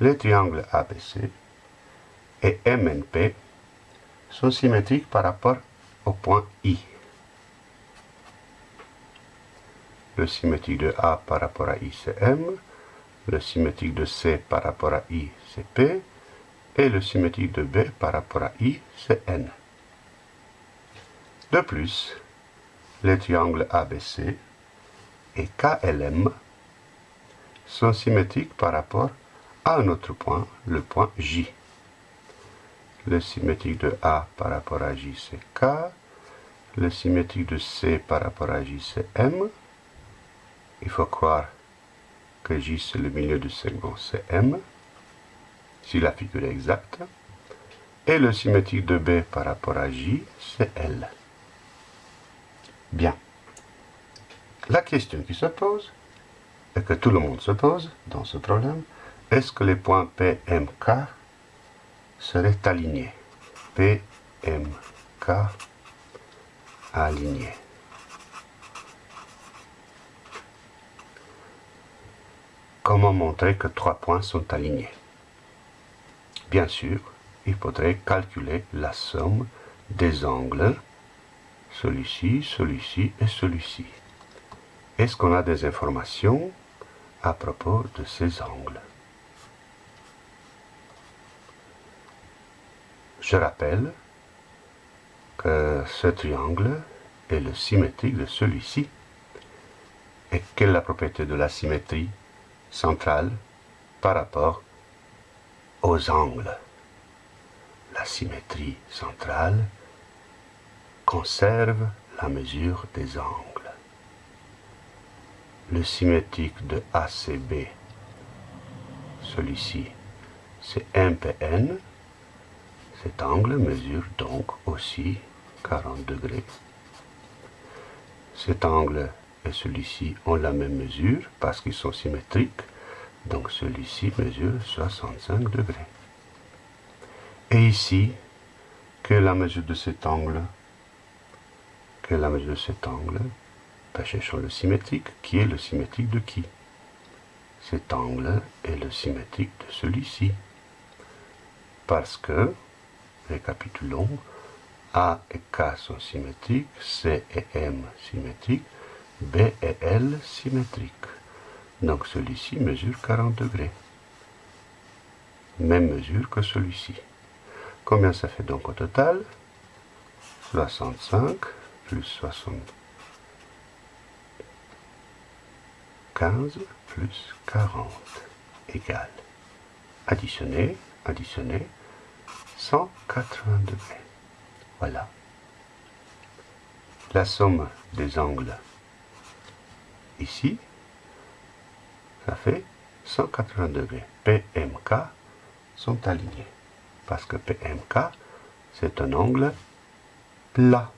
les triangles ABC et MNP sont symétriques par rapport au point I. Le symétrique de A par rapport à I, c'est M. Le symétrique de C par rapport à I, c'est P. Et le symétrique de B par rapport à I, c'est N. De plus, les triangles ABC et KLM sont symétriques par rapport un autre point, le point J. Le symétrique de A par rapport à J, c'est K. Le symétrique de C par rapport à J, c'est M. Il faut croire que J, c'est le milieu du segment, c'est M, si la figure est exacte. Et le symétrique de B par rapport à J, c'est L. Bien. La question qui se pose, et que tout le monde se pose dans ce problème, est-ce que les points P, M, K seraient alignés? P, M, K alignés. Comment montrer que trois points sont alignés? Bien sûr, il faudrait calculer la somme des angles, celui-ci, celui-ci et celui-ci. Est-ce qu'on a des informations à propos de ces angles? Je rappelle que ce triangle est le symétrique de celui-ci. Et quelle est la propriété de la symétrie centrale par rapport aux angles La symétrie centrale conserve la mesure des angles le symétrique de ACB, celui-ci, c'est MPN. Cet angle mesure donc aussi 40 degrés. Cet angle et celui-ci ont la même mesure parce qu'ils sont symétriques. Donc celui-ci mesure 65 degrés. Et ici, quelle est la mesure de cet angle Quelle est la mesure de cet angle cherchons le symétrique. Qui est le symétrique de qui? Cet angle est le symétrique de celui-ci. Parce que, récapitulons, A et K sont symétriques, C et M symétriques, B et L symétriques. Donc celui-ci mesure 40 degrés. Même mesure que celui-ci. Combien ça fait donc au total? 65 plus 60. 15 plus 40 égale, additionner, additionner, 180 degrés. Voilà. La somme des angles ici, ça fait 180 degrés. PMK sont alignés. Parce que PMK, c'est un angle plat.